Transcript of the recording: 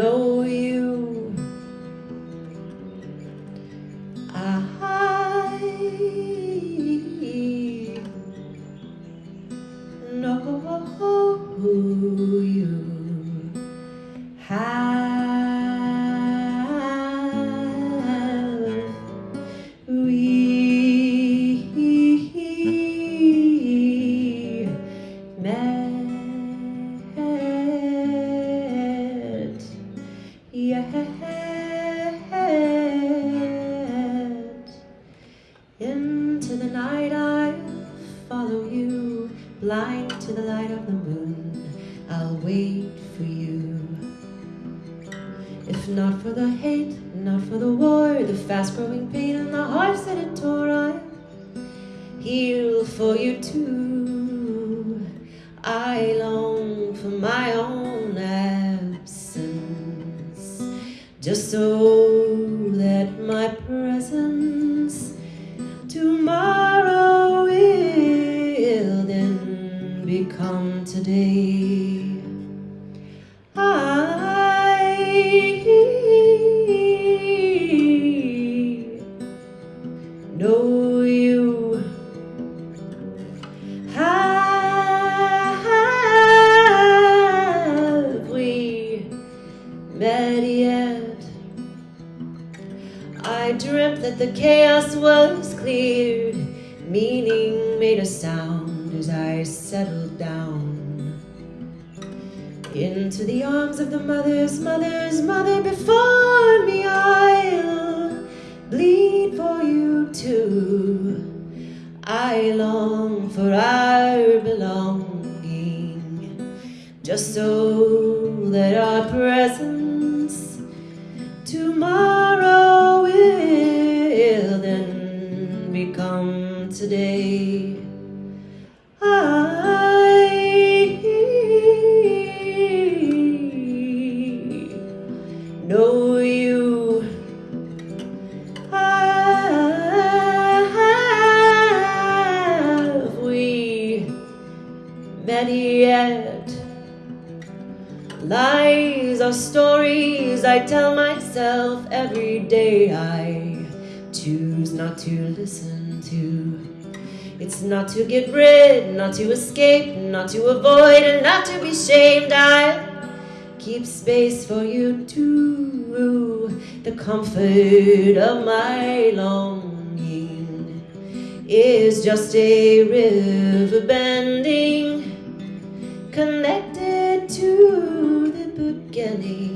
no head. Into the night I'll follow you, blind to the light of the moon. I'll wait for you. If not for the hate, not for the war, the fast-growing pain and the hearts that it tore, I'll heal for you too. I just so that my presence tomorrow will then become today. I dreamt that the chaos was cleared, meaning made a sound as I settled down into the arms of the mother's mother's mother before me. I'll bleed for you too. I long for our belonging, just so that our presence tomorrow will then become today. I know you have we met yet? Lies are stories I tell myself every day. I choose not to listen to. It's not to get rid, not to escape, not to avoid, and not to be shamed. I'll keep space for you too. The comfort of my longing is just a river bending, connected to the beginning